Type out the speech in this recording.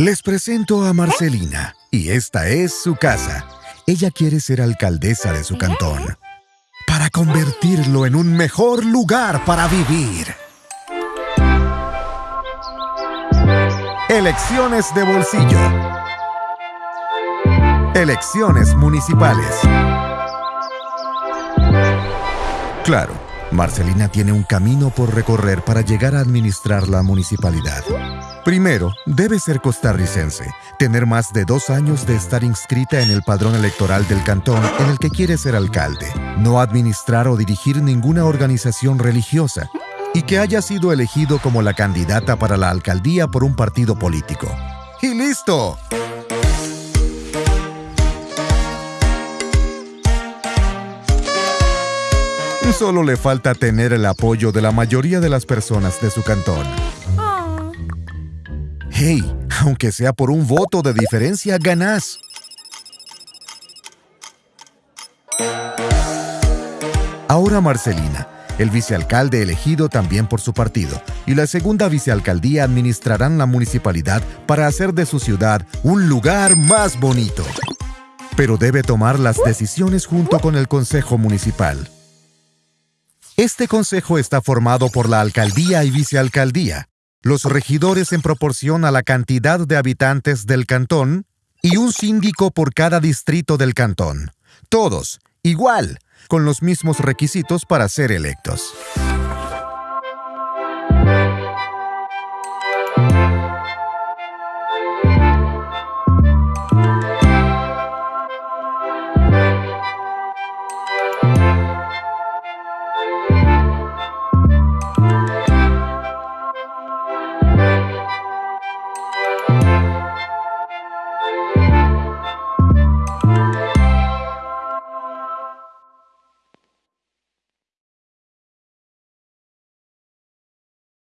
Les presento a Marcelina, y esta es su casa. Ella quiere ser alcaldesa de su cantón, para convertirlo en un mejor lugar para vivir. Elecciones de bolsillo. Elecciones municipales. Claro, Marcelina tiene un camino por recorrer para llegar a administrar la municipalidad. Primero, debe ser costarricense, tener más de dos años de estar inscrita en el padrón electoral del cantón en el que quiere ser alcalde, no administrar o dirigir ninguna organización religiosa, y que haya sido elegido como la candidata para la alcaldía por un partido político. ¡Y listo! Solo le falta tener el apoyo de la mayoría de las personas de su cantón. Hey, aunque sea por un voto de diferencia, ganás. Ahora Marcelina, el vicealcalde elegido también por su partido, y la segunda vicealcaldía administrarán la municipalidad para hacer de su ciudad un lugar más bonito. Pero debe tomar las decisiones junto con el Consejo Municipal. Este consejo está formado por la alcaldía y vicealcaldía, los regidores en proporción a la cantidad de habitantes del cantón y un síndico por cada distrito del cantón. Todos, igual, con los mismos requisitos para ser electos.